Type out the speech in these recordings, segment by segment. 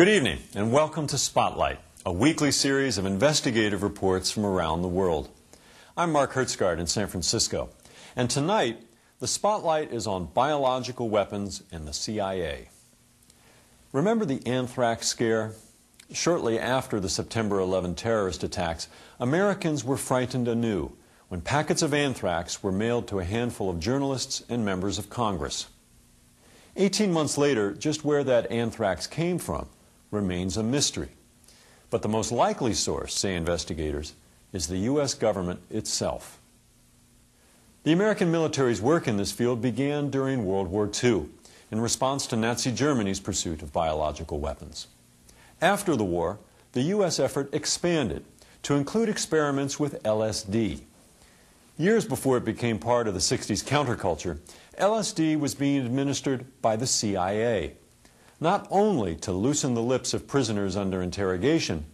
Good evening, and welcome to Spotlight, a weekly series of investigative reports from around the world. I'm Mark Hertsgaard in San Francisco, and tonight the spotlight is on biological weapons and the CIA. Remember the anthrax scare? Shortly after the September 11 terrorist attacks, Americans were frightened anew when packets of anthrax were mailed to a handful of journalists and members of Congress. Eighteen months later, just where that anthrax came from remains a mystery. But the most likely source, say investigators, is the U.S. government itself. The American military's work in this field began during World War II in response to Nazi Germany's pursuit of biological weapons. After the war, the U.S. effort expanded to include experiments with LSD. Years before it became part of the 60s counterculture, LSD was being administered by the CIA, not only to loosen the lips of prisoners under interrogation,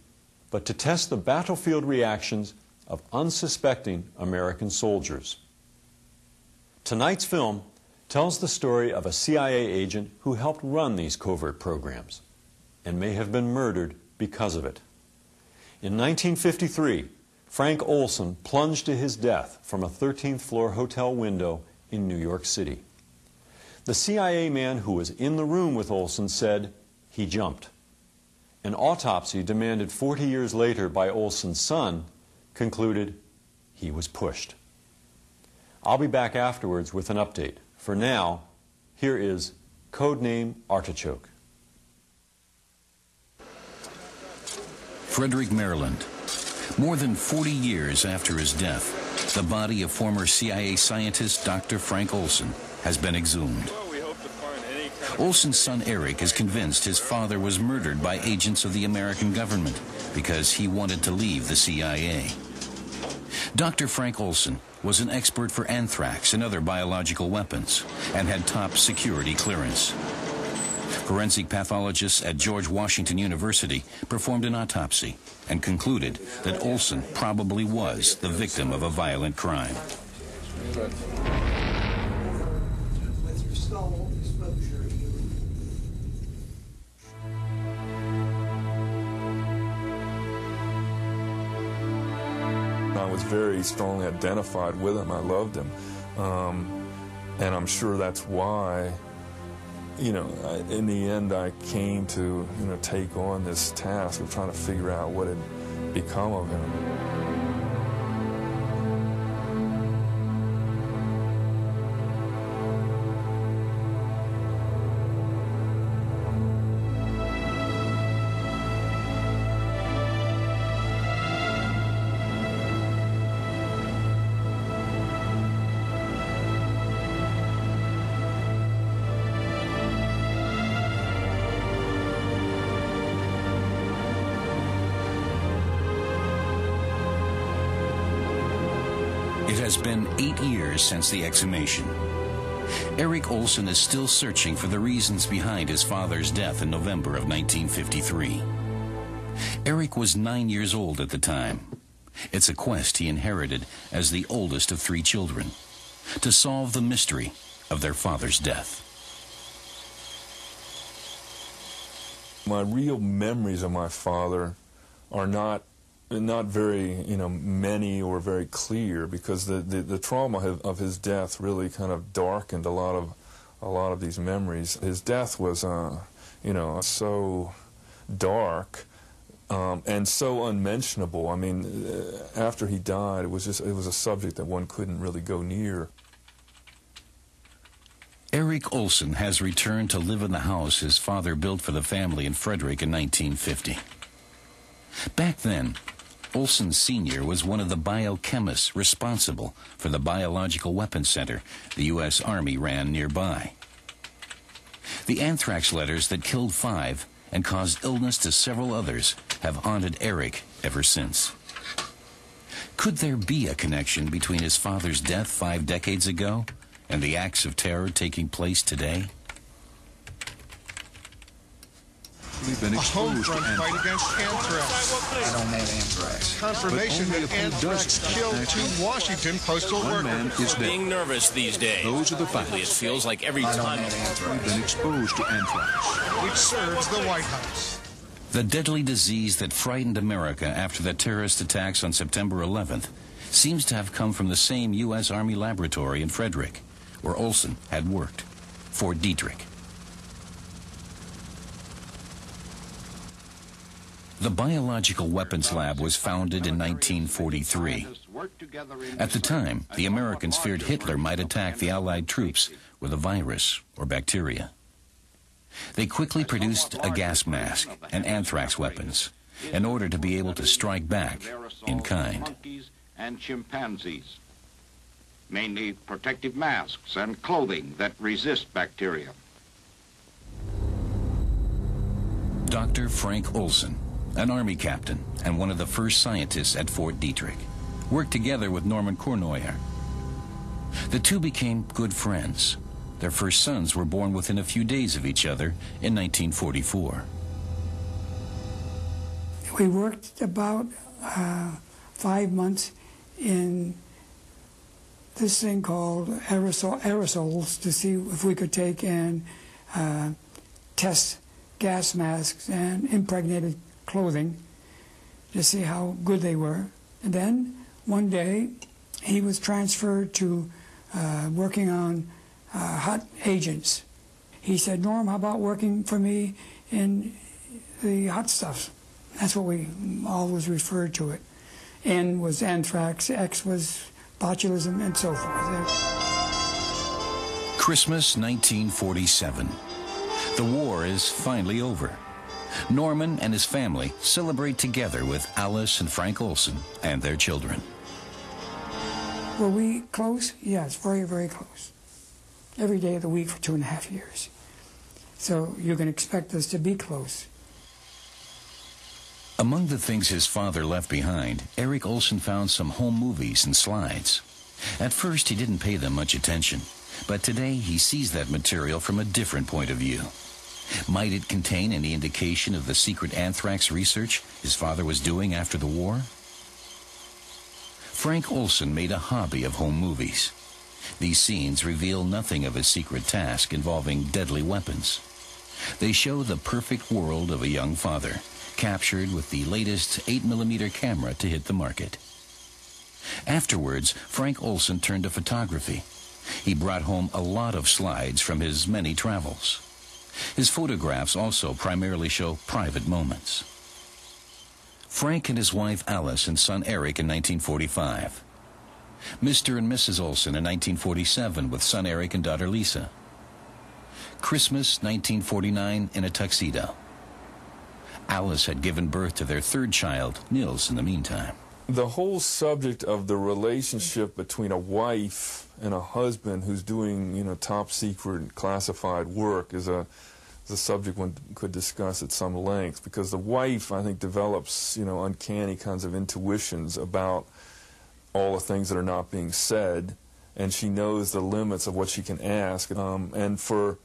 but to test the battlefield reactions of unsuspecting American soldiers. Tonight's film tells the story of a CIA agent who helped run these covert programs and may have been murdered because of it. In 1953, Frank Olson plunged to his death from a 13th floor hotel window in New York City. The CIA man who was in the room with Olson said he jumped. An autopsy demanded 40 years later by Olson's son concluded he was pushed. I'll be back afterwards with an update. For now, here is Codename Artichoke. Frederick, Maryland. More than 40 years after his death, the body of former CIA scientist Dr. Frank Olson has been exhumed. Olson's son Eric is convinced his father was murdered by agents of the American government because he wanted to leave the CIA. Dr. Frank Olson was an expert for anthrax and other biological weapons and had top security clearance. Forensic pathologists at George Washington University performed an autopsy and concluded that Olson probably was the victim of a violent crime. Was very strongly identified with him. I loved him. Um, and I'm sure that's why, you know, I, in the end, I came to, you know, take on this task of trying to figure out what had become of him. Since the exhumation. Eric Olson is still searching for the reasons behind his father's death in November of 1953. Eric was nine years old at the time. It's a quest he inherited as the oldest of three children to solve the mystery of their father's death. My real memories of my father are not not very you know many or very clear because the, the, the trauma of, his death really kind of darkened a lot of a lot of these memories. His death was uh, you know so dark um, and so unmentionable. I mean, uh, after he died, it was just it was a subject that one couldn't really go near. Eric Olson has returned to live in the house his father built for the family in Frederick in 1950. Back then, Olson Sr. was one of the biochemists responsible for the Biological Weapons Center the U.S. Army ran nearby. The anthrax letters that killed five and caused illness to several others have haunted Eric ever since. Could there be a connection between his father's death five decades ago and the acts of terror taking place today? We've been exposed to front fight anthrax. against anthrax. I don't have anthrax. Confirmation that anthrax killed two. Washington postal One man workers. is dead. being nervous these days. Those are the Frankly, facts. It feels like every I time. have We've anthrax. been exposed to anthrax. which serves the White House. The deadly disease that frightened America after the terrorist attacks on September 11th seems to have come from the same U.S. Army laboratory in Frederick, where Olson had worked, Fort Detrick. The Biological Weapons Lab was founded in 1943. At the time, the Americans feared Hitler might attack the Allied troops with a virus or bacteria. They quickly produced a gas mask and anthrax weapons in order to be able to strike back in kind. And chimpanzees, mainly protective masks and clothing that resist bacteria. Dr. Frank Olson, an Army captain and one of the first scientists at Fort Detrick, worked together with Norman Cournoyer. The two became good friends their first sons were born within a few days of each other in 1944. We worked about uh, five months in this thing called aerosol, aerosols to see if we could take and uh, test gas masks and impregnated clothing to see how good they were. And then one day he was transferred to uh, working on uh, hot agents. He said, Norm, how about working for me in the hot stuff? That's what we always referred to it. N was anthrax, X was botulism, and so forth. Christmas 1947. The war is finally over. Norman and his family celebrate together with Alice and Frank Olson and their children. Were we close? Yes, very, very close every day of the week for two and a half years. So you can expect us to be close. Among the things his father left behind, Eric Olson found some home movies and slides. At first, he didn't pay them much attention, but today he sees that material from a different point of view. Might it contain any indication of the secret anthrax research his father was doing after the war? Frank Olson made a hobby of home movies. These scenes reveal nothing of his secret task involving deadly weapons. They show the perfect world of a young father, captured with the latest 8mm camera to hit the market. Afterwards, Frank Olson turned to photography. He brought home a lot of slides from his many travels. His photographs also primarily show private moments. Frank and his wife Alice and son Eric in 1945. Mr. and Mrs. Olson in 1947 with son Eric and daughter Lisa. Christmas 1949 in a tuxedo. Alice had given birth to their third child, Nils, in the meantime. The whole subject of the relationship between a wife and a husband who's doing, you know, top secret classified work is a, a subject one could discuss at some length because the wife, I think, develops, you know, uncanny kinds of intuitions about all the things that are not being said, and she knows the limits of what she can ask. Um, and for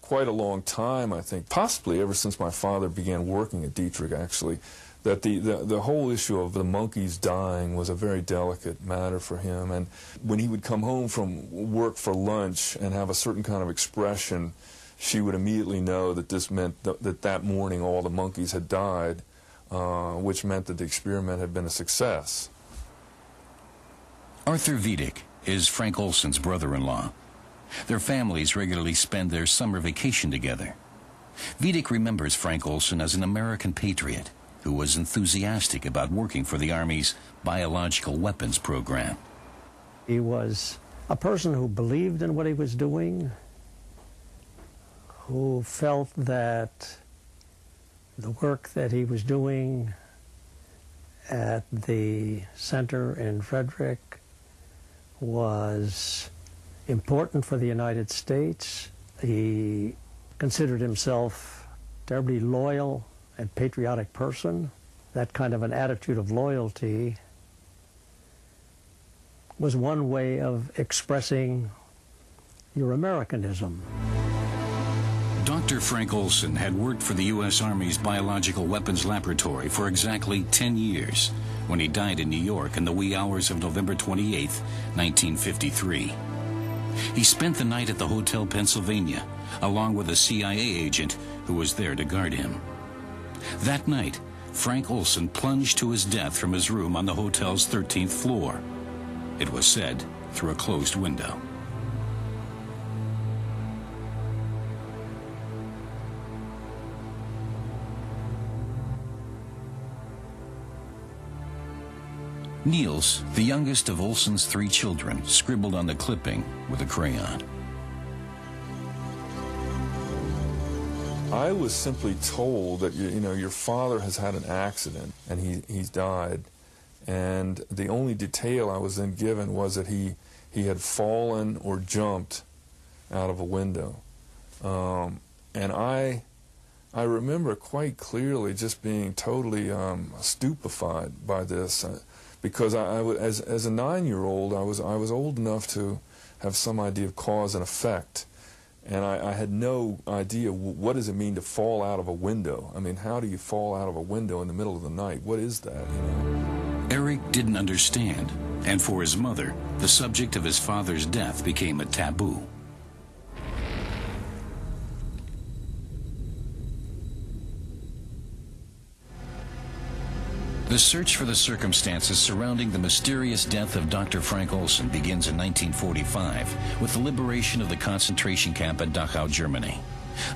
quite a long time, I think, possibly ever since my father began working at Detrick, actually, that the, the, the whole issue of the monkeys dying was a very delicate matter for him. And when he would come home from work for lunch and have a certain kind of expression, she would immediately know that this meant th that that morning all the monkeys had died, uh, which meant that the experiment had been a success. Arthur Vidich is Frank Olson's brother-in-law. Their families regularly spend their summer vacation together. Vidich remembers Frank Olson as an American patriot who was enthusiastic about working for the Army's biological weapons program. He was a person who believed in what he was doing, who felt that the work that he was doing at the center in Frederick was important for the United States. He considered himself a terribly loyal and patriotic person. That kind of an attitude of loyalty was one way of expressing your Americanism. Dr. Frank Olson had worked for the U.S. Army's Biological Weapons Laboratory for exactly 10 years when he died in New York in the wee hours of November 28, 1953. He spent the night at the Hotel Pennsylvania, along with a CIA agent who was there to guard him. That night, Frank Olson plunged to his death from his room on the hotel's 13th floor. It was said through a closed window. Nils, the youngest of Olson's three children, scribbled on the clipping with a crayon. I was simply told that you know your father has had an accident and he he's died, and the only detail I was then given was that he he had fallen or jumped out of a window, um, and I I remember quite clearly just being totally um, stupefied by this, uh, because I, I as as a nine year old I was I was old enough to have some idea of cause and effect and I, I, had no idea what does it mean to fall out of a window. I mean, how do you fall out of a window in the middle of the night? What is that? You know? Eric didn't understand, and for his mother, the subject of his father's death became a taboo. The search for the circumstances surrounding the mysterious death of Dr. Frank Olson begins in 1945 with the liberation of the concentration camp at Dachau, Germany.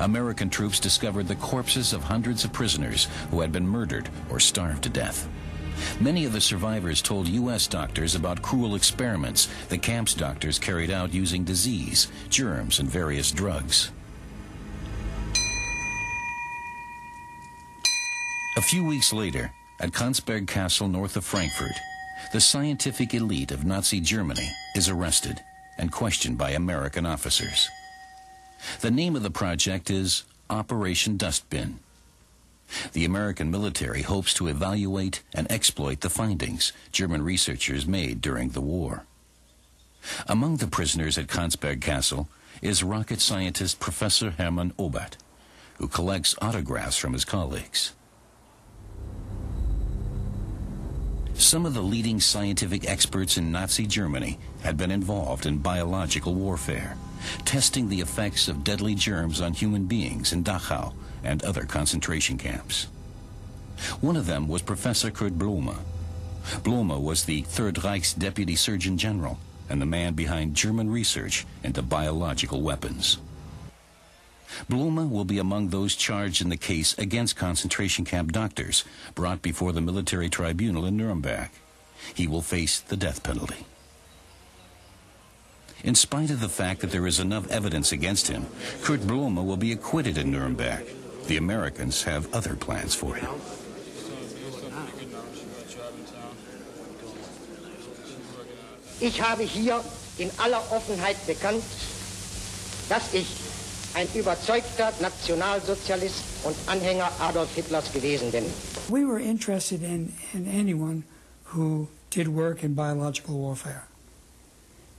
American troops discovered the corpses of hundreds of prisoners who had been murdered or starved to death. Many of the survivors told U.S. doctors about cruel experiments the camp's doctors carried out using disease, germs, and various drugs. A few weeks later, at Kransberg Castle north of Frankfurt, the scientific elite of Nazi Germany is arrested and questioned by American officers. The name of the project is Operation Dustbin. The American military hopes to evaluate and exploit the findings German researchers made during the war. Among the prisoners at Kransberg Castle is rocket scientist Professor Hermann Oberth, who collects autographs from his colleagues. Some of the leading scientific experts in Nazi Germany had been involved in biological warfare, testing the effects of deadly germs on human beings in Dachau and other concentration camps. One of them was Professor Kurt Blome. Blome was the Third Reich's deputy surgeon general and the man behind German research into biological weapons. Blome will be among those charged in the case against concentration camp doctors brought before the military tribunal in Nuremberg. He will face the death penalty. In spite of the fact that there is enough evidence against him, Kurt Blome will be acquitted in Nuremberg. The Americans have other plans for him. Ich habe hier in aller Offenheit bekannt, dass ich ein überzeugter Nationalsozialist und Anhänger Adolf Hitlers gewesen bin. We were interested in, in anyone who did work in biological warfare.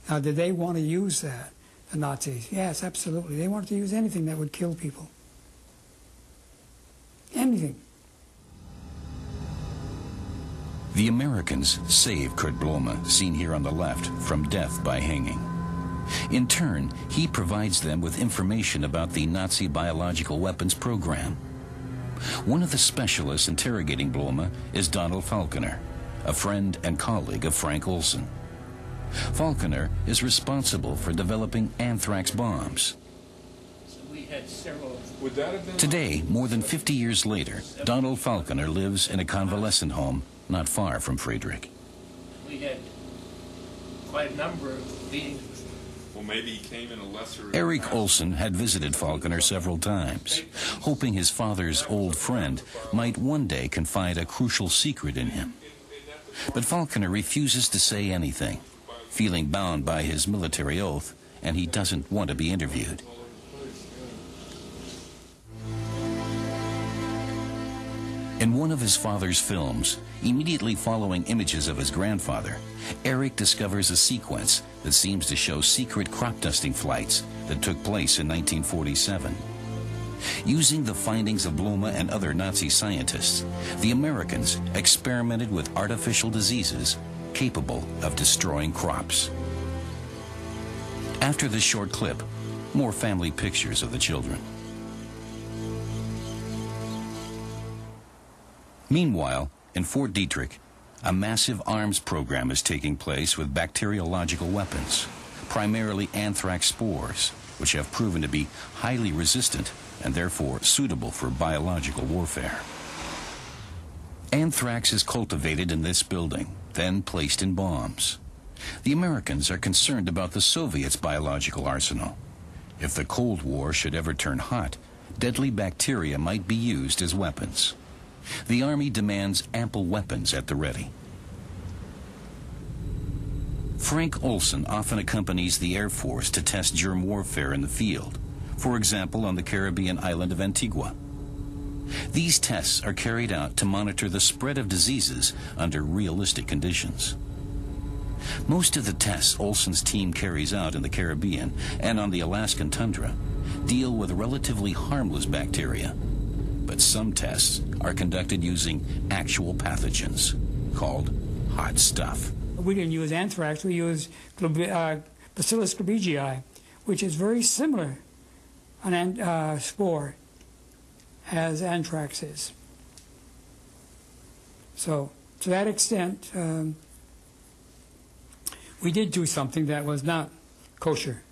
Now, did they want to use that, the Nazis? Yes, absolutely. They wanted to use anything that would kill people. Anything. The Americans save Kurt Blome, seen here on the left, from death by hanging. In turn, he provides them with information about the Nazi biological weapons program. One of the specialists interrogating Blome is Donald Falconer, a friend and colleague of Frank Olson. Falconer is responsible for developing anthrax bombs. Today, more than 50 years later, Donald Falconer lives in a convalescent home not far from Frederick. We had quite a number of meetings maybe he came in a lesser. Eric Olson had visited Falconer several times, hoping his father's old friend might one day confide a crucial secret in him. But Falconer refuses to say anything, feeling bound by his military oath, and he doesn't want to be interviewed. In one of his father's films, immediately following images of his grandfather, Eric discovers a sequence that seems to show secret crop dusting flights that took place in 1947. Using the findings of Blome and other Nazi scientists, the Americans experimented with artificial diseases capable of destroying crops. After this short clip, more family pictures of the children. Meanwhile, in Fort Detrick, a massive arms program is taking place with bacteriological weapons, primarily anthrax spores, which have proven to be highly resistant and therefore suitable for biological warfare. Anthrax is cultivated in this building, then placed in bombs. The Americans are concerned about the Soviets' biological arsenal. If the Cold War should ever turn hot, deadly bacteria might be used as weapons. The Army demands ample weapons at the ready. Frank Olson often accompanies the Air Force to test germ warfare in the field, for example on the Caribbean island of Antigua. These tests are carried out to monitor the spread of diseases under realistic conditions. Most of the tests Olson's team carries out in the Caribbean and on the Alaskan tundra deal with relatively harmless bacteria. But some tests are conducted using actual pathogens called hot stuff. We didn't use anthrax, we used uh, Bacillus globigii, which is very similar an uh, spore as anthrax is. So, to that extent, um, we did do something that was not kosher.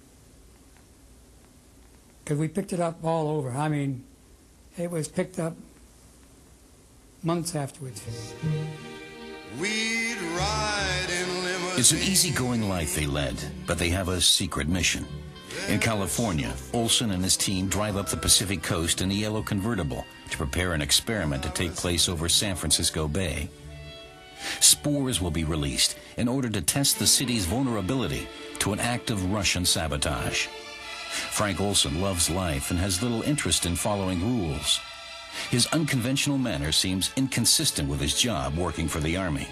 Because we picked it up all over. I mean, it was picked up months afterwards. It's an easygoing life they led, but they have a secret mission. In California, Olson and his team drive up the Pacific coast in a yellow convertible to prepare an experiment to take place over San Francisco Bay. Spores will be released in order to test the city's vulnerability to an act of Russian sabotage. Frank Olson loves life and has little interest in following rules. His unconventional manner seems inconsistent with his job working for the Army.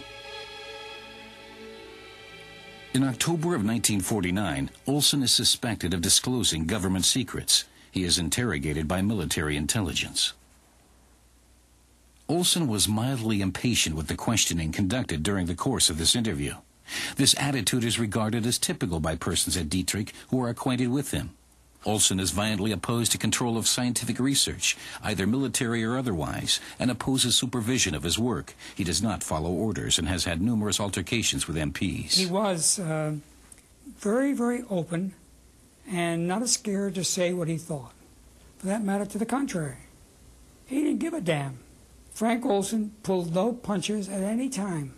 In October of 1949, Olson is suspected of disclosing government secrets. He is interrogated by military intelligence. Olson was mildly impatient with the questioning conducted during the course of this interview. This attitude is regarded as typical by persons at Detrick who are acquainted with him. Olson is violently opposed to control of scientific research, either military or otherwise, and opposes supervision of his work. He does not follow orders and has had numerous altercations with MPs. He was uh, very, very open and not as scared to say what he thought. For that matter, to the contrary. He didn't give a damn. Frank Olson pulled no punches at any time.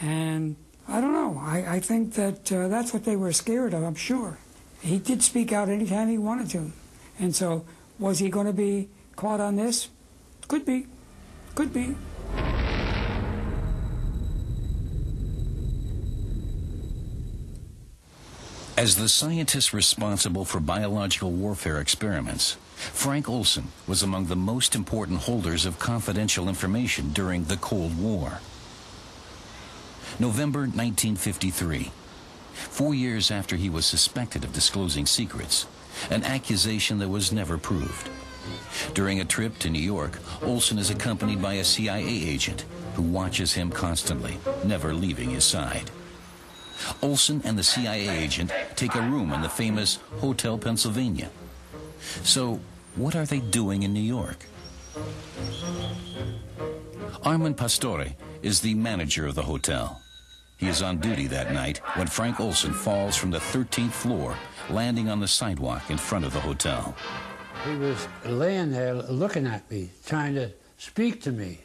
And I don't know. I, I think that uh, that's what they were scared of, I'm sure he did speak out anytime he wanted to. And so, was he going to be caught on this? Could be. Could be. As the scientist responsible for biological warfare experiments, Frank Olson was among the most important holders of confidential information during the Cold War. November 1953. Four years after he was suspected of disclosing secrets, an accusation that was never proved. During a trip to New York, Olson is accompanied by a CIA agent who watches him constantly, never leaving his side. Olson and the CIA agent take a room in the famous Hotel Pennsylvania. So, what are they doing in New York? Armand Pastore is the manager of the hotel. He is on duty that night when Frank Olson falls from the 13th floor, landing on the sidewalk in front of the hotel. He was laying there looking at me, trying to speak to me.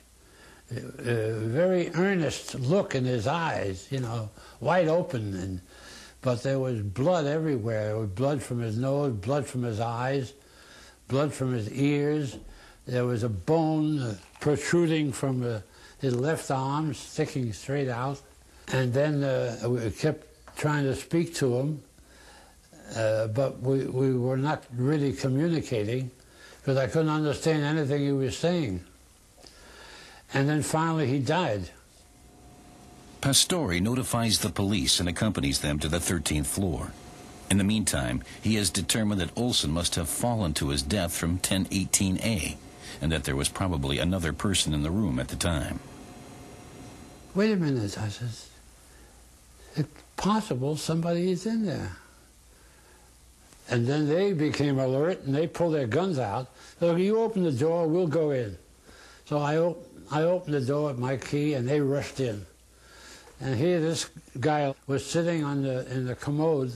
A very earnest look in his eyes, you know, wide open, and but there was blood everywhere. There was blood from his nose, blood from his eyes, blood from his ears. There was a bone protruding from uh, his left arm, sticking straight out. And then uh, we kept trying to speak to him, uh, but we, we were not really communicating because I couldn't understand anything he was saying. And then finally he died. Pastore notifies the police and accompanies them to the 13th floor. In the meantime, he has determined that Olson must have fallen to his death from 1018A and that there was probably another person in the room at the time. Wait a minute, I says it's possible somebody is in there. And then they became alert and they pulled their guns out. So you open the door, we'll go in. So I I opened the door with my key and they rushed in. And here this guy was sitting on the, in the commode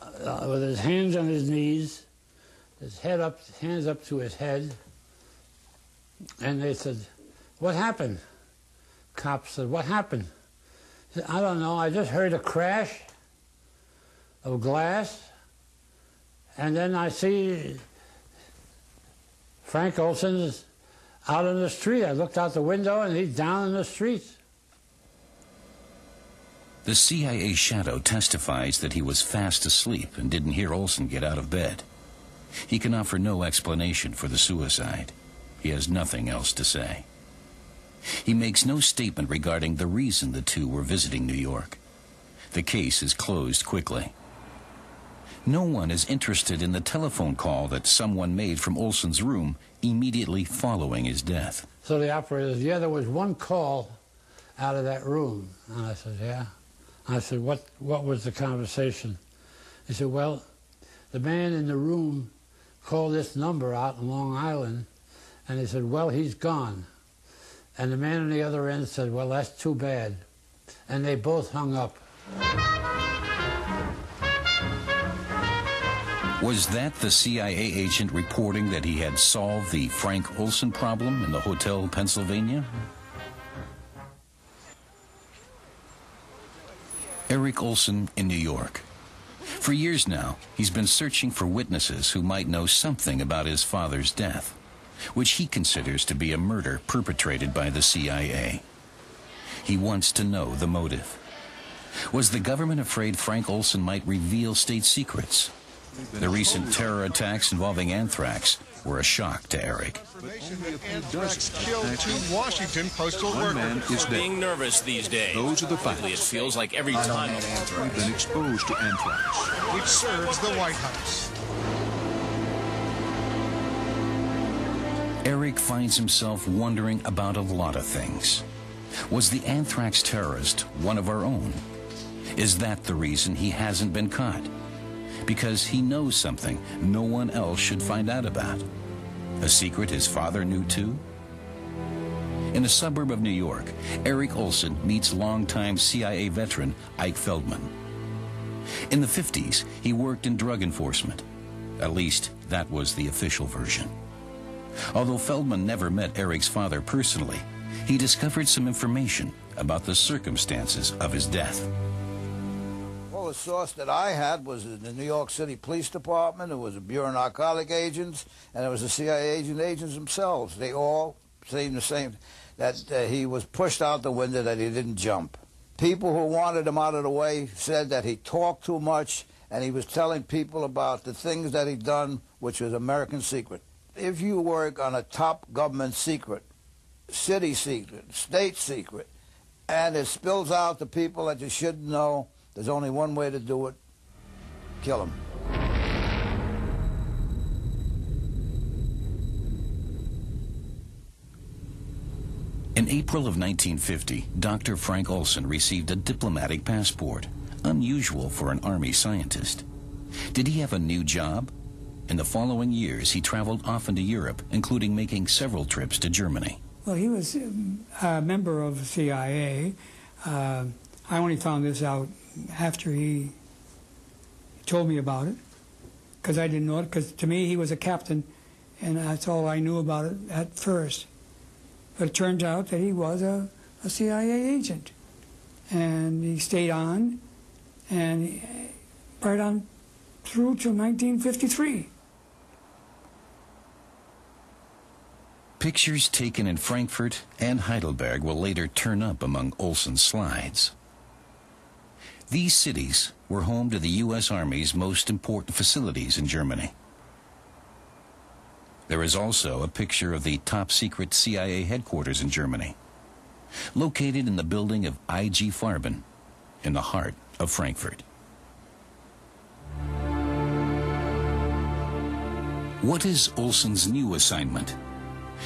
uh, with his hands on his knees, his head up, hands up to his head. And they said, what happened? Cop said, what happened? I don't know, I just heard a crash of glass, and then I see Frank Olson's out in the street. I looked out the window, and he's down in the street. The CIA shadow testifies that he was fast asleep and didn't hear Olson get out of bed. He can offer no explanation for the suicide. He has nothing else to say. He makes no statement regarding the reason the two were visiting New York. The case is closed quickly. No one is interested in the telephone call that someone made from Olson's room immediately following his death. So the operator says, yeah, there was one call out of that room. And I said, yeah. I said, what, what was the conversation? He said, well, the man in the room called this number out in Long Island, and he said, well, he's gone. And the man on the other end said, well, that's too bad. And they both hung up. Was that the CIA agent reporting that he had solved the Frank Olson problem in the Hotel Pennsylvania? Eric Olson in New York. For years now, he's been searching for witnesses who might know something about his father's death, which he considers to be a murder perpetrated by the CIA. He wants to know the motive. Was the government afraid Frank Olson might reveal state secrets? The recent terror attacks involving anthrax were a shock to Eric. Anthrax killed two Washington postal One man is dead. Being nervous these days. Those are the facts. It feels like every time. We've been exposed to anthrax. which serves the White House. Eric finds himself wondering about a lot of things. Was the anthrax terrorist one of our own? Is that the reason he hasn't been caught? Because he knows something no one else should find out about. A secret his father knew too? In a suburb of New York, Eric Olson meets longtime CIA veteran Ike Feldman. In the 50s, he worked in drug enforcement. At least, that was the official version. Although Feldman never met Eric's father personally, he discovered some information about the circumstances of his death. Well, the source that I had was in the New York City Police Department, it was the Bureau of Narcotic Agents, and it was the CIA agent agents themselves. They all saying the same, that uh, he was pushed out the window, that he didn't jump. People who wanted him out of the way said that he talked too much, and he was telling people about the things that he'd done, which was American secret. If you work on a top government secret, city secret, state secret, and it spills out to people that you shouldn't know, there's only one way to do it. Kill them. In April of 1950, Dr. Frank Olson received a diplomatic passport, unusual for an Army scientist. Did he have a new job? In the following years, he traveled often to Europe, including making several trips to Germany. Well, he was um, a member of the CIA. Uh, I only found this out after he told me about it, because I didn't know it. Because to me, he was a captain, and that's all I knew about it at first. But it turns out that he was a, a CIA agent, and he stayed on, and he- right on through to 1953. Pictures taken in Frankfurt and Heidelberg will later turn up among Olson's slides. These cities were home to the U.S. Army's most important facilities in Germany. There is also a picture of the top secret CIA headquarters in Germany, located in the building of IG Farben in the heart of Frankfurt. What is Olson's new assignment?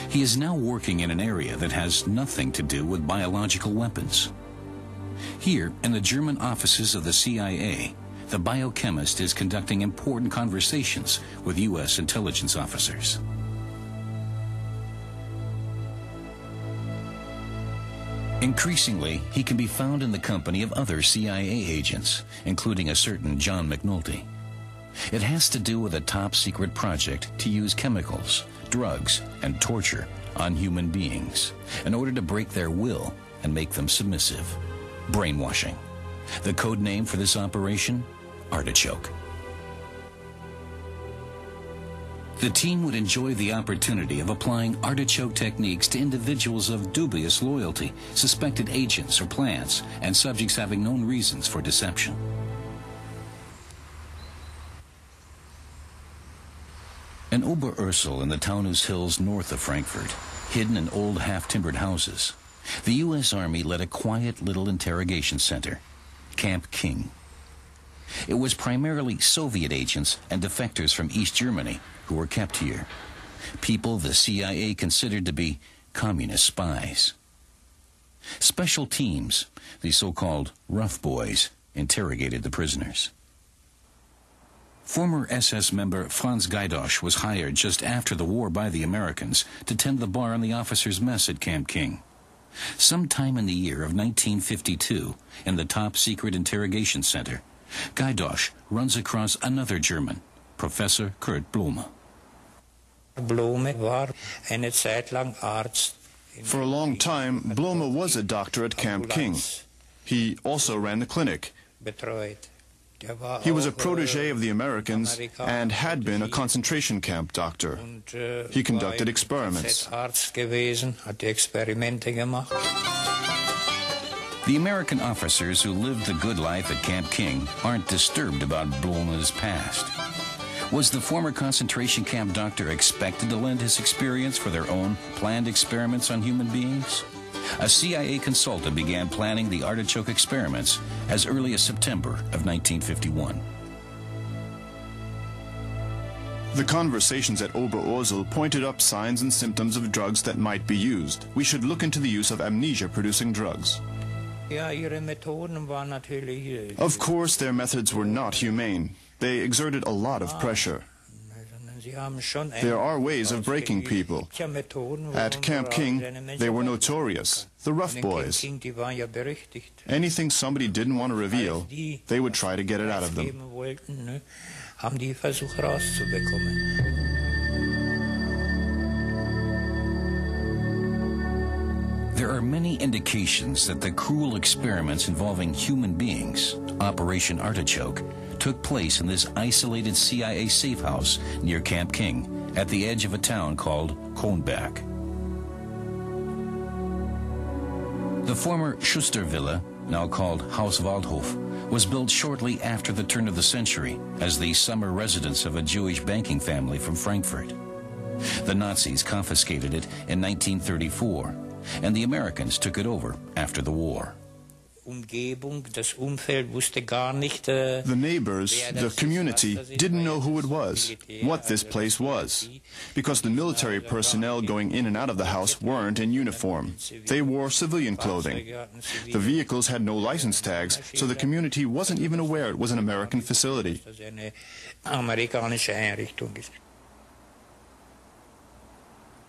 He is now working in an area that has nothing to do with biological weapons. Here, in the German offices of the CIA, the biochemist is conducting important conversations with U.S. intelligence officers. Increasingly, he can be found in the company of other CIA agents, including a certain John McNulty. It has to do with a top secret project to use chemicals, drugs, and torture on human beings in order to break their will and make them submissive. Brainwashing. The code name for this operation? Artichoke. The team would enjoy the opportunity of applying artichoke techniques to individuals of dubious loyalty, suspected agents or plants, and subjects having known reasons for deception. In Oberursel in the Taunus Hills north of Frankfurt, hidden in old half-timbered houses, the U.S. Army led a quiet little interrogation center, Camp King. It was primarily Soviet agents and defectors from East Germany who were kept here, people the CIA considered to be communist spies. Special teams, the so-called rough boys, interrogated the prisoners. Former SS member Franz Gaidosh was hired just after the war by the Americans to tend the bar on the officers' mess at Camp King. Sometime in the year of 1952, in the top secret interrogation center, Gaidosh runs across another German, Professor Kurt Blume. Blume war eine Zeit lang Arzt. For a long time, Blume was a doctor at Camp King. He also ran the clinic. Betreut. He was a protege of the Americans and had been a concentration camp doctor. Uh, he conducted experiments. Arzt gewesen, hat die Experimente gemacht. The American officers who lived the good life at Camp King aren't disturbed about Blume's past. Was the former concentration camp doctor expected to lend his experience for their own planned experiments on human beings? A CIA consultant began planning the artichoke experiments as early as September of 1951. The conversations at Oberursel pointed up signs and symptoms of drugs that might be used. We should look into the use of amnesia-producing drugs. Ja, ihre Methoden waren natürlich... Øh, of course, their methods were not humane. They exerted a lot of ah. pressure. There are ways of breaking people. At Camp King, they were notorious, the rough boys. Anything somebody didn't want to reveal, they would try to get it out of them. There are many indications that the cruel experiments involving human beings, Operation Artichoke, took place in this isolated CIA safe house near Camp King at the edge of a town called Kronberg. The former Schuster Villa, now called Haus Waldhof, was built shortly after the turn of the century as the summer residence of a Jewish banking family from Frankfurt. The Nazis confiscated it in 1934 and the Americans took it over after the war. The neighbors, the community, didn't know who it was, what this place was, because the military personnel going in and out of the house weren't in uniform. They wore civilian clothing. The vehicles had no license tags, so the community wasn't even aware it was an American facility.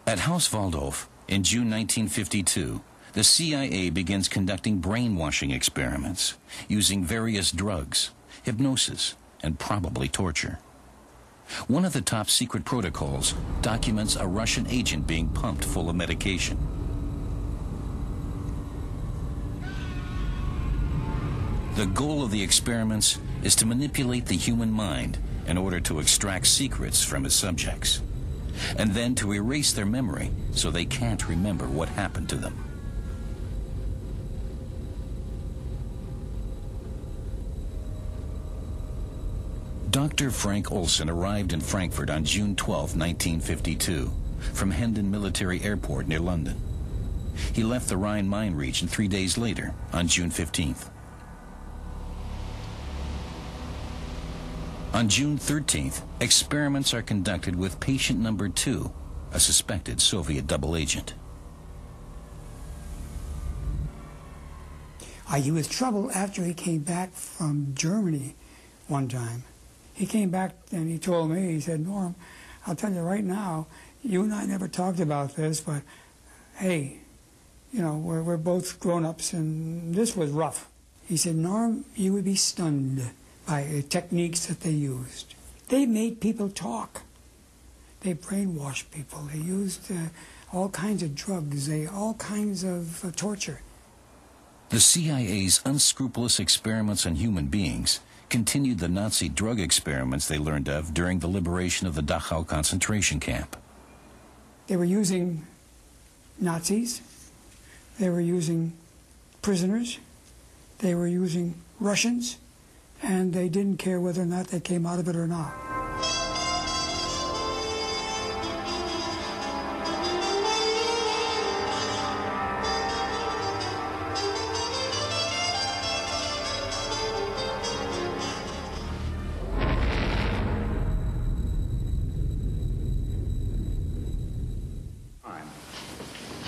At Haus Waldhof, in June 1952, the CIA begins conducting brainwashing experiments using various drugs, hypnosis, and probably torture. One of the top secret protocols documents a Russian agent being pumped full of medication. The goal of the experiments is to manipulate the human mind in order to extract secrets from his subjects and then to erase their memory so they can't remember what happened to them. Dr. Frank Olson arrived in Frankfurt on June 12, 1952, from Hendon Military Airport near London. He left the Rhine Main region three days later, on June 15th. On June 13th, experiments are conducted with patient number two, a suspected Soviet double agent. Uh, he was troubled after he came back from Germany one time. He came back and he told me, he said, Norm, I'll tell you right now, you and I never talked about this, but hey, you know, we're, we're both grown-ups, and this was rough. He said, Norm, you would be stunned by the techniques that they used. They made people talk. They brainwashed people. They used uh, all kinds of drugs, they all kinds of uh, torture. The CIA's unscrupulous experiments on human beings continued the Nazi drug experiments they learned of during the liberation of the Dachau concentration camp. They were using Nazis, they were using prisoners, they were using Russians, and they didn't care whether or not they came out of it or not.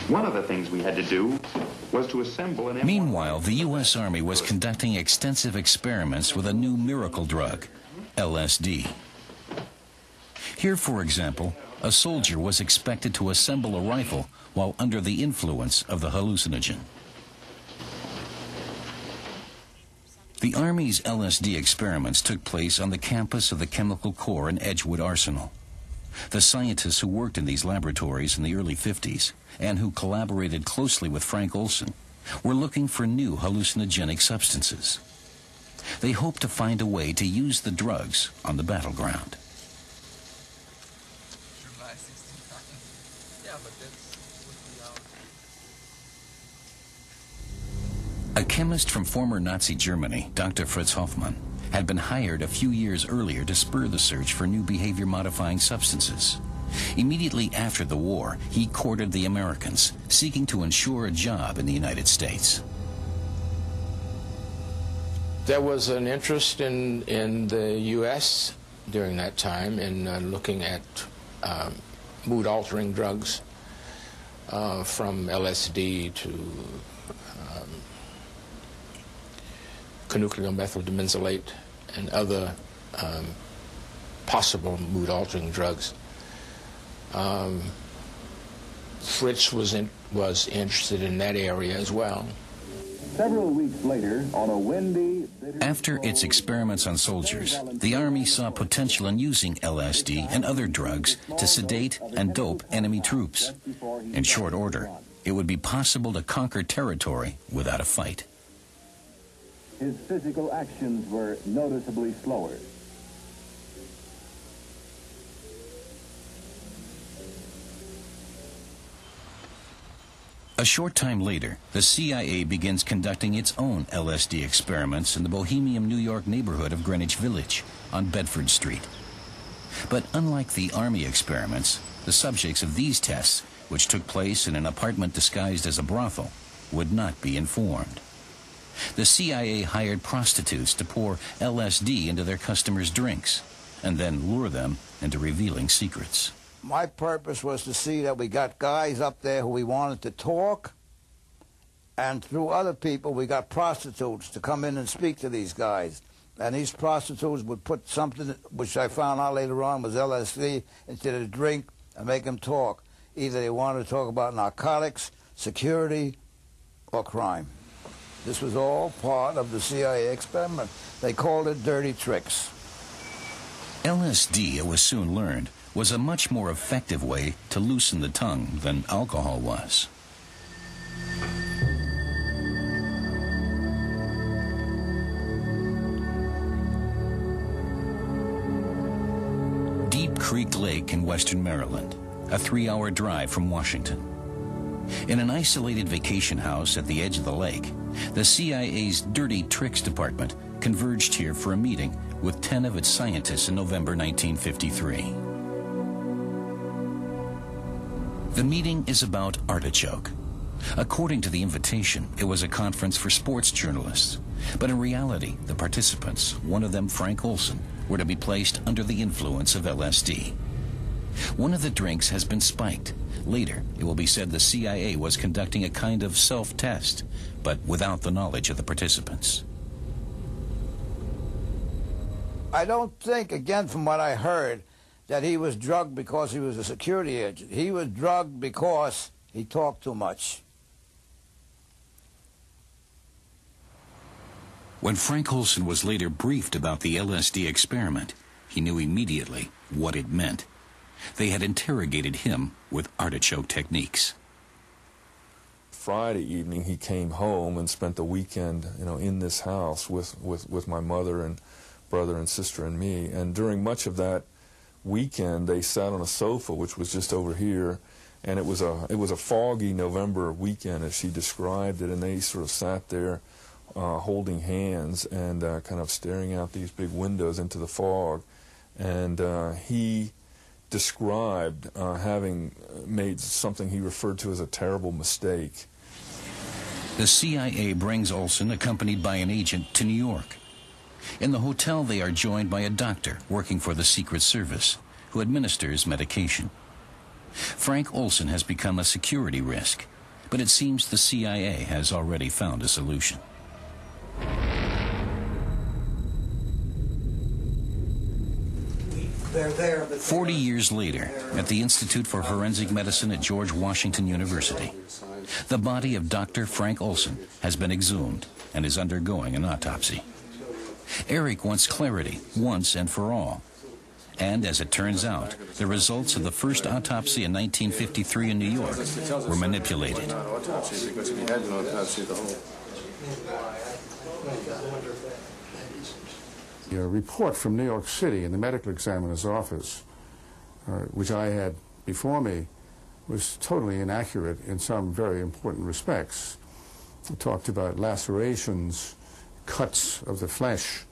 One of the things we had to do was to assemble an... Meanwhile, the U.S. Army was conducting extensive experiments with a new miracle drug, LSD. Here, for example, a soldier was expected to assemble a rifle while under the influence of the hallucinogen. The Army's LSD experiments took place on the campus of the Chemical Corps in Edgewood Arsenal. The scientists who worked in these laboratories in the early 50s and who collaborated closely with Frank Olson were looking for new hallucinogenic substances. They hoped to find a way to use the drugs on the battleground. A chemist from former Nazi Germany, Dr. Fritz Hoffmann, had been hired a few years earlier to spur the search for new behavior modifying substances. Immediately after the war, he courted the Americans, seeking to ensure a job in the United States. There was an interest in, in the U.S. during that time in uh, looking at um, mood-altering drugs, uh, from LSD to um, conuclear methyl dimenzolate and other um, possible mood-altering drugs. Um, Fritz was in, was interested in that area as well. Several weeks later, on a windy... After its experiments on soldiers, the Army saw potential in using LSD and other drugs to sedate and dope enemy troops. In short order, it would be possible to conquer territory without a fight. His physical actions were noticeably slower. A short time later, the CIA begins conducting its own LSD experiments in the bohemian New York neighborhood of Greenwich Village on Bedford Street. But unlike the Army experiments, the subjects of these tests, which took place in an apartment disguised as a brothel, would not be informed. The CIA hired prostitutes to pour LSD into their customers' drinks and then lure them into revealing secrets my purpose was to see that we got guys up there who we wanted to talk, and through other people, we got prostitutes to come in and speak to these guys. And these prostitutes would put something, which I found out later on was LSD, into the drink and make them talk. Either they wanted to talk about narcotics, security, or crime. This was all part of the CIA experiment. They called it dirty tricks. LSD, it was soon learned, was a much more effective way to loosen the tongue than alcohol was. Deep Creek Lake in western Maryland, a three-hour drive from Washington. In an isolated vacation house at the edge of the lake, the CIA's Dirty Tricks Department converged here for a meeting with 10 of its scientists in November 1953. The meeting is about artichoke. According to the invitation, it was a conference for sports journalists. But in reality, the participants, one of them Frank Olson, were to be placed under the influence of LSD. One of the drinks has been spiked. Later, it will be said the CIA was conducting a kind of self-test, but without the knowledge of the participants. I don't think, again, from what I heard, that he was drugged because he was a security agent. He was drugged because he talked too much. When Frank Olson was later briefed about the LSD experiment, he knew immediately what it meant. They had interrogated him with artichoke techniques. Friday evening, he came home and spent the weekend, you know, in this house with, with, with my mother and brother and sister and me. And during much of that weekend, they sat on a sofa, which was just over here, and it was a it was a foggy November weekend, as she described it, and they sort of sat there, uh, holding hands and uh, kind of staring out these big windows into the fog, and uh, he described uh, having made something he referred to as a terrible mistake. The CIA brings Olson, accompanied by an agent, to New York. In the hotel, they are joined by a doctor working for the Secret Service who administers medication. Frank Olson has become a security risk, but it seems the CIA has already found a solution. They're there, 40 years later, at the Institute for Forensic Medicine at George Washington University, the body of Dr. Frank Olson has been exhumed and is undergoing an autopsy. Eric wants clarity once and for all. And as it turns out, the results of the first autopsy in 1953 in New York were manipulated. A report from New York City in the medical examiner's office, uh, which I had before me, was totally inaccurate in some very important respects. It talked about lacerations, cuts of the flesh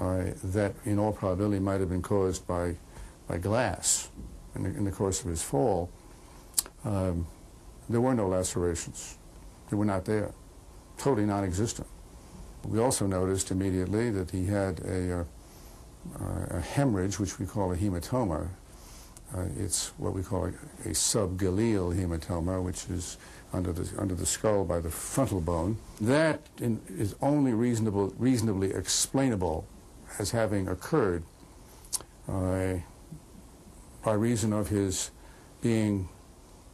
uh, that, in all probability, might have been caused by, by glass in the, in the course of his fall. Um, there were no lacerations. They were not there, totally non-existent. We also noticed immediately that he had a, uh, a hemorrhage, which we call a hematoma. Uh, it's what we call a, a subgaleal hematoma, which is under the, under the skull by the frontal bone. That in, is only reasonable, reasonably explainable as having occurred uh, by reason of his being,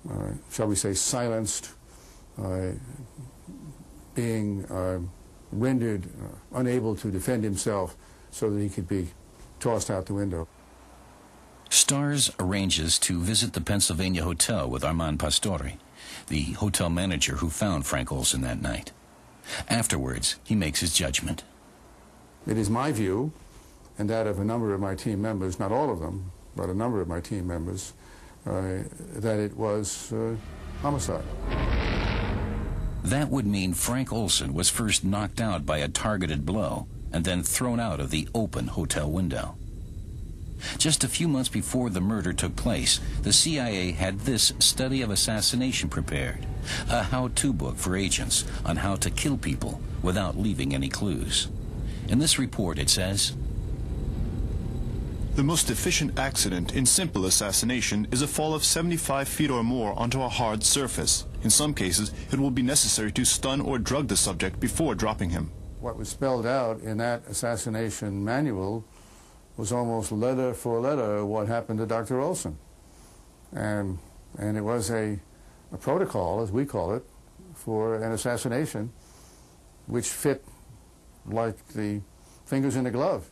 uh, shall we say, silenced, uh, being uh, rendered uh, unable to defend himself so that he could be tossed out the window. Starrs arranges to visit the Pennsylvania Hotel with Armand Pastore, the hotel manager who found Frank Olson that night. Afterwards, he makes his judgment. It is my view, and that of a number of my team members, not all of them, but a number of my team members, uh, that it was uh, homicide. That would mean Frank Olson was first knocked out by a targeted blow and then thrown out of the open hotel window. Just a few months before the murder took place, the CIA had this study of assassination prepared, a how-to book for agents on how to kill people without leaving any clues. In this report it says, the most efficient accident in simple assassination is a fall of 75 feet or more onto a hard surface. In some cases, it will be necessary to stun or drug the subject before dropping him. What was spelled out in that assassination manual was almost letter for letter what happened to Dr. Olson. And, and it was a, a protocol, as we call it, for an assassination which fit like the fingers in a glove.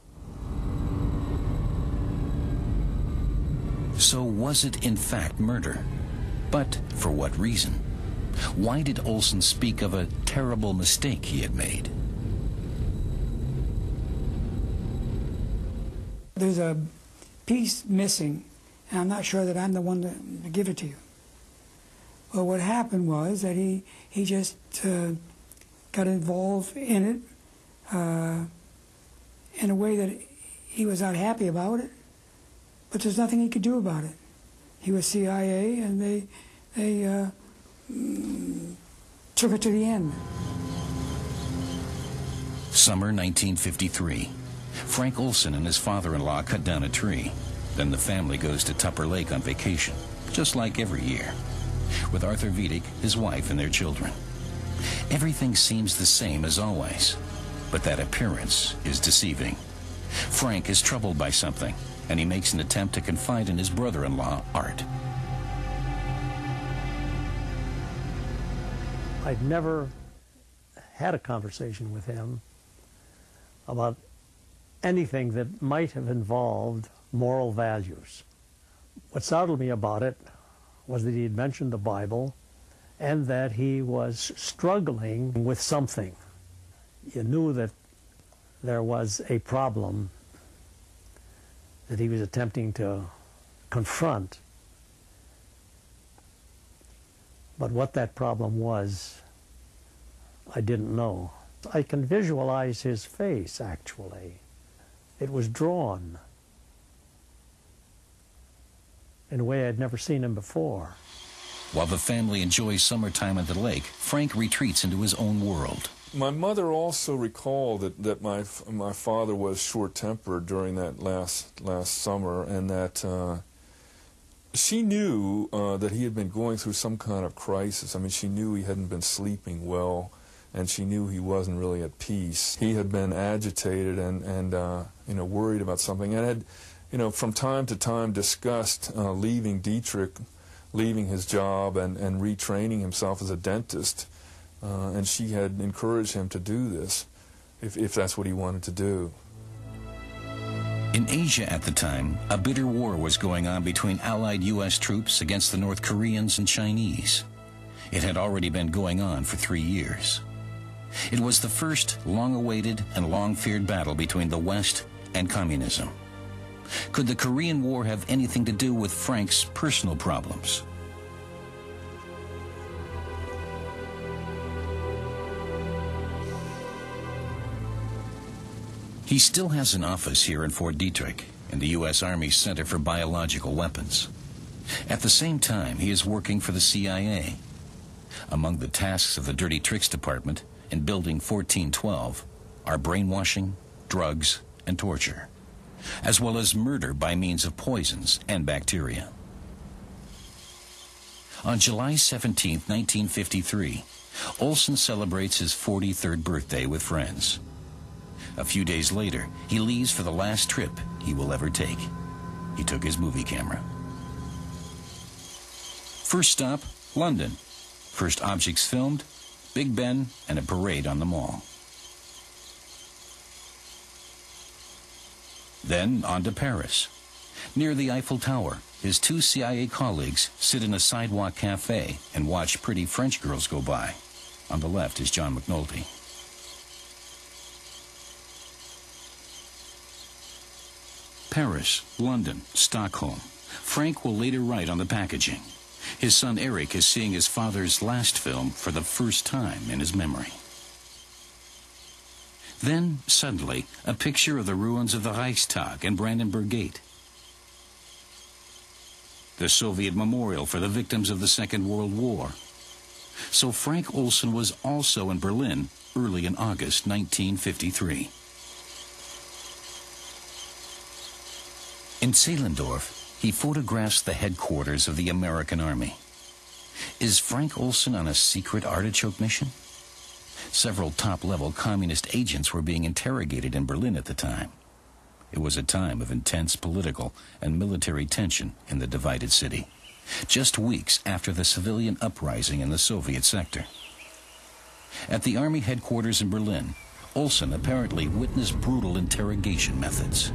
So was it in fact murder? But for what reason? Why did Olson speak of a terrible mistake he had made? There's a piece missing, and I'm not sure that I'm the one to, give it to you. But what happened was that he, he just uh, got involved in it uh, in a way that he was not happy about it, but there's nothing he could do about it. He was CIA, and they, they uh, mm, took it to the end. Summer 1953. Frank Olson and his father-in-law cut down a tree. Then the family goes to Tupper Lake on vacation, just like every year, with Arthur Vidich, his wife, and their children. Everything seems the same as always, but that appearance is deceiving. Frank is troubled by something, and he makes an attempt to confide in his brother-in-law, Art. I'd never had a conversation with him about anything that might have involved moral values. What startled me about it was that he had mentioned the Bible and that he was struggling with something. You knew that there was a problem that he was attempting to confront. But what that problem was, I didn't know. I can visualize his face, actually. It was drawn in a way I'd never seen him before. While the family enjoys summertime at the lake, Frank retreats into his own world. My mother also recalled that, that my my father was short-tempered during that last last summer, and that uh, she knew uh, that he had been going through some kind of crisis. I mean, she knew he hadn't been sleeping well, and she knew he wasn't really at peace. He had been agitated and and uh, you know worried about something, and had you know from time to time discussed uh, leaving Detrick, leaving his job, and and retraining himself as a dentist. Uh, and she had encouraged him to do this if, if that's what he wanted to do. In Asia at the time, a bitter war was going on between Allied U.S. troops against the North Koreans and Chinese. It had already been going on for three years. It was the first long-awaited and long-feared battle between the West and communism. Could the Korean War have anything to do with Frank's personal problems? He still has an office here in Fort Detrick, in the U.S. Army Center for Biological Weapons. At the same time, he is working for the CIA. Among the tasks of the Dirty Tricks Department in Building 1412 are brainwashing, drugs, and torture, as well as murder by means of poisons and bacteria. On July 17, 1953, Olson celebrates his 43rd birthday with friends. A few days later, he leaves for the last trip he will ever take. He took his movie camera. First stop, London. First objects filmed, Big Ben and a parade on the mall. Then on to Paris. Near the Eiffel Tower, his two CIA colleagues sit in a sidewalk cafe and watch pretty French girls go by. On the left is John McNulty. Paris, London, Stockholm. Frank will later write on the packaging. His son Eric is seeing his father's last film for the first time in his memory. Then, suddenly, a picture of the ruins of the Reichstag and Brandenburg Gate. The Soviet memorial for the victims of the Second World War. So Frank Olson was also in Berlin early in August 1953. In Zehlendorf, he photographs the headquarters of the American Army. Is Frank Olson on a secret artichoke mission? Several top-level communist agents were being interrogated in Berlin at the time. It was a time of intense political and military tension in the divided city, just weeks after the civilian uprising in the Soviet sector. At the Army headquarters in Berlin, Olson apparently witnessed brutal interrogation methods.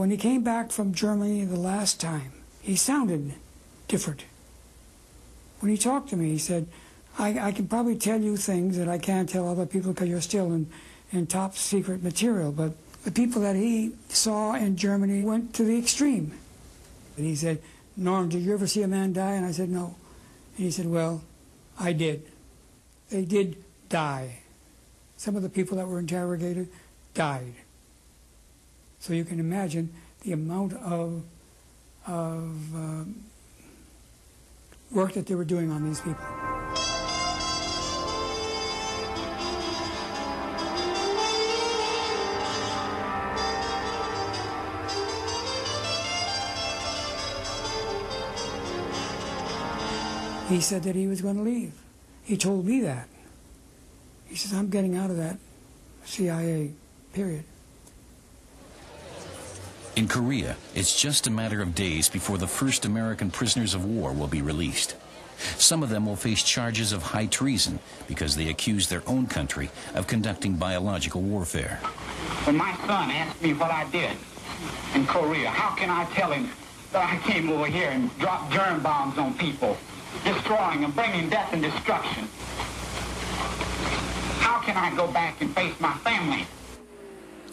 When he came back from Germany the last time, he sounded different. When he talked to me, he said, I, I can probably tell you things that I can't tell other people because you're still in, in top secret material, but the people that he saw in Germany went to the extreme. And he said, Norm, did you ever see a man die? And I said, no. And he said, well, I did. They did die. Some of the people that were interrogated died. So you can imagine the amount of, of uh, work that they were doing on these people. He said that he was going to leave. He told me that. He says, I'm getting out of that CIA, period. In Korea, it's just a matter of days before the first American prisoners of war will be released. Some of them will face charges of high treason because they accuse their own country of conducting biological warfare. When my son asked me what I did in Korea, how can I tell him that I came over here and dropped germ bombs on people, destroying and bringing death and destruction? How can I go back and face my family?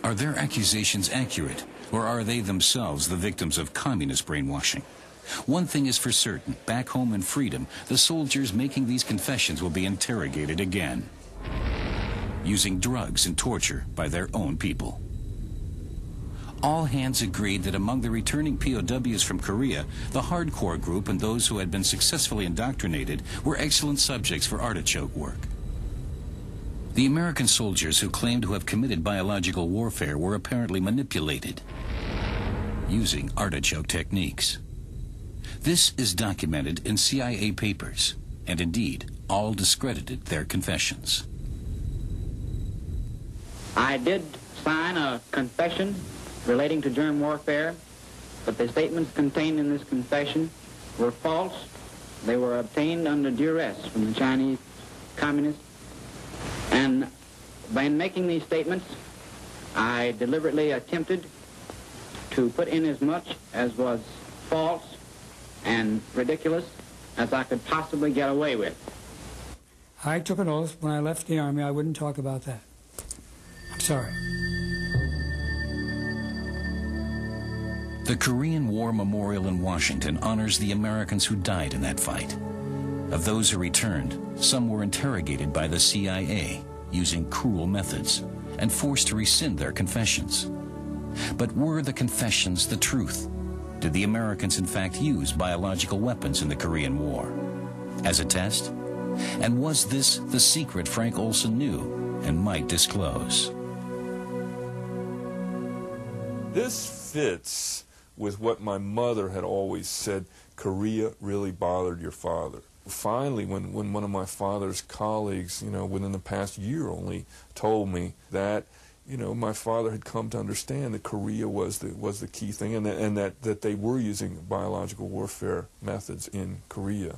Are their accusations accurate, or are they themselves the victims of communist brainwashing? One thing is for certain, back home in freedom, the soldiers making these confessions will be interrogated again, using drugs and torture by their own people. All hands agreed that among the returning POWs from Korea, the hardcore group and those who had been successfully indoctrinated were excellent subjects for artichoke work. The American soldiers who claimed to have committed biological warfare were apparently manipulated using artichoke techniques. This is documented in CIA papers, and indeed, all discredited their confessions. I did sign a confession relating to germ warfare, but the statements contained in this confession were false. They were obtained under duress from the Chinese communists. And by making these statements, I deliberately attempted to put in as much as was false and ridiculous as I could possibly get away with. I took an oath when I left the Army I wouldn't talk about that. I'm sorry. The Korean War Memorial in Washington honors the Americans who died in that fight. Of those who returned, some were interrogated by the CIA using cruel methods and forced to rescind their confessions. But were the confessions the truth? Did the Americans in fact use biological weapons in the Korean War? As a test? And was this the secret Frank Olson knew and might disclose? This fits with what my mother had always said, Korea really bothered your father. Finally, when, when one of my father's colleagues, you know, within the past year only, told me that, you know, my father had come to understand that Korea was the, was the key thing and, that, and that, that they were using biological warfare methods in Korea.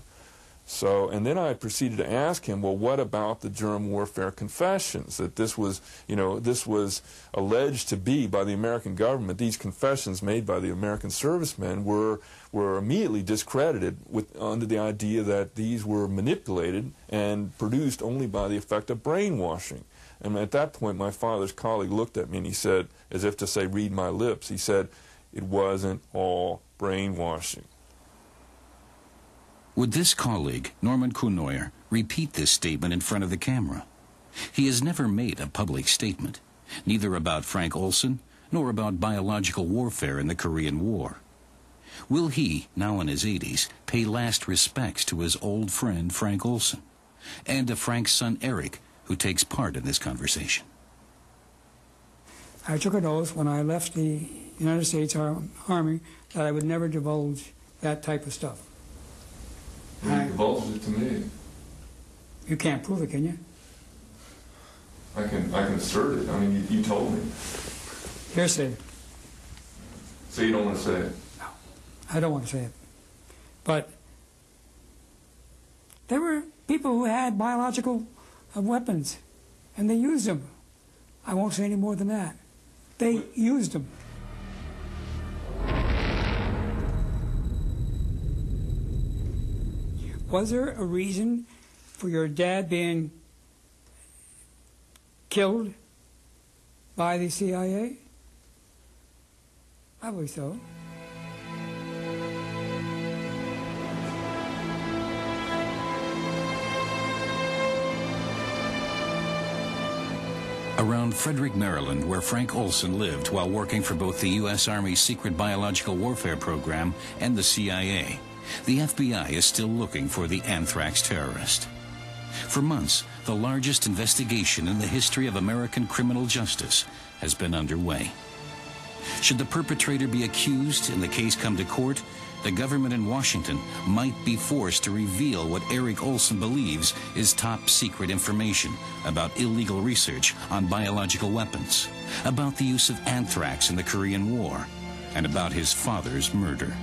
So, and then I proceeded to ask him, well, what about the germ warfare confessions? That this was, you know, this was alleged to be by the American government. These confessions made by the American servicemen were were immediately discredited with under the idea that these were manipulated and produced only by the effect of brainwashing. And at that point, my father's colleague looked at me and he said, as if to say, read my lips, he said, it wasn't all brainwashing. Would this colleague, Norman Cournoyer, repeat this statement in front of the camera? He has never made a public statement, neither about Frank Olson nor about biological warfare in the Korean War. Will he, now in his 80s, pay last respects to his old friend Frank Olson and to Frank's son Eric, who takes part in this conversation? I took an oath when I left the United States Army that I would never divulge that type of stuff. You divulged it to me. You can't prove it, can you? I can I can assert it. I mean, you, you told me. Hearsay. So you don't want to say it? No, I don't want to say it. But there were people who had biological uh, weapons, and they used them. I won't say any more than that. They used them. Was there a reason for your dad being killed by the CIA? I believe so. Around Frederick, Maryland, where Frank Olson lived while working for both the U.S. Army's Secret Biological Warfare Program and the CIA, the FBI is still looking for the anthrax terrorist. For months, the largest investigation in the history of American criminal justice has been underway. Should the perpetrator be accused and the case come to court, the government in Washington might be forced to reveal what Eric Olson believes is top secret information about illegal research on biological weapons, about the use of anthrax in the Korean War, and about his father's murder.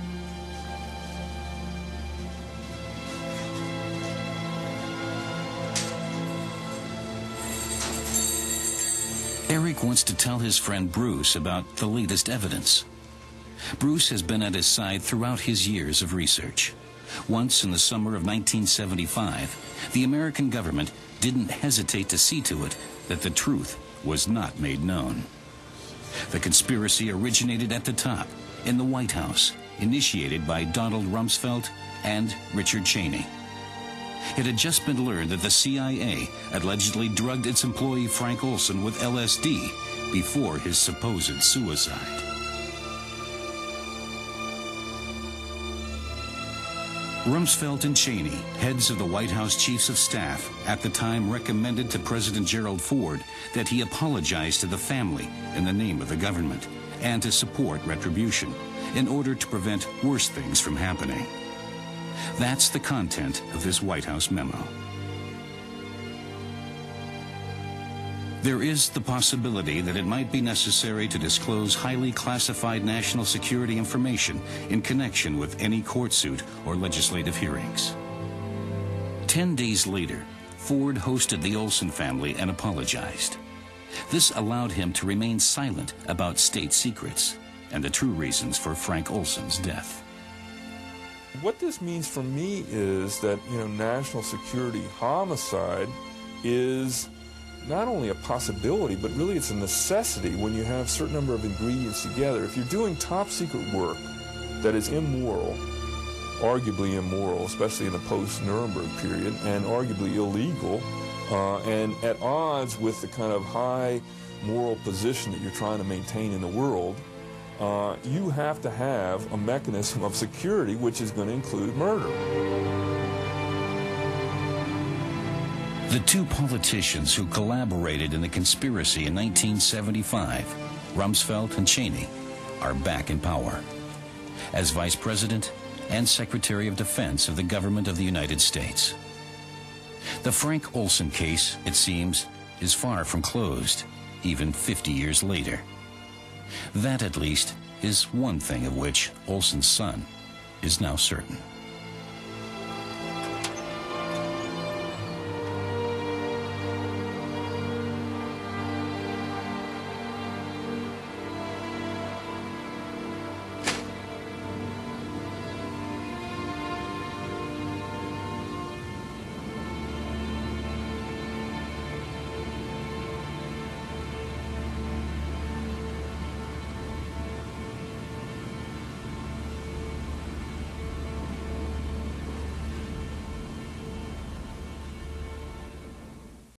Wants to tell his friend Bruce about the latest evidence. Bruce has been at his side throughout his years of research. Once in the summer of 1975, the American government didn't hesitate to see to it that the truth was not made known. The conspiracy originated at the top, in the White House, initiated by Donald Rumsfeld and Richard Cheney. It had just been learned that the CIA allegedly drugged its employee Frank Olson with LSD before his supposed suicide. Rumsfeld and Cheney, heads of the White House Chiefs of Staff, at the time recommended to President Gerald Ford that he apologize to the family in the name of the government and to support retribution in order to prevent worse things from happening. That's the content of this White House memo. There is the possibility that it might be necessary to disclose highly classified national security information in connection with any court suit or legislative hearings. Ten days later, Ford hosted the Olson family and apologized. This allowed him to remain silent about state secrets and the true reasons for Frank Olson's death. What this means for me is that, you know, national security homicide is not only a possibility, but really it's a necessity when you have a certain number of ingredients together. If you're doing top secret work that is immoral, arguably immoral, especially in the post-Nuremberg period, and arguably illegal, uh, and at odds with the kind of high moral position that you're trying to maintain in the world, uh, you have to have a mechanism of security which is going to include murder. The two politicians who collaborated in the conspiracy in 1975, Rumsfeld and Cheney, are back in power as Vice President and Secretary of Defense of the government of the United States. The Frank Olson case, it seems, is far from closed, even 50 years later. That, at least, is one thing of which Olson's son is now certain.